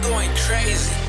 going crazy.